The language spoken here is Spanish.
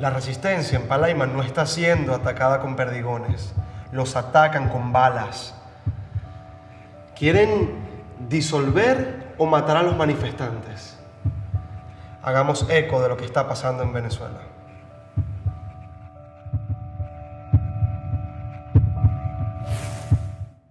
La resistencia en Palaima no está siendo atacada con perdigones, los atacan con balas. Quieren disolver o matar a los manifestantes. Hagamos eco de lo que está pasando en Venezuela.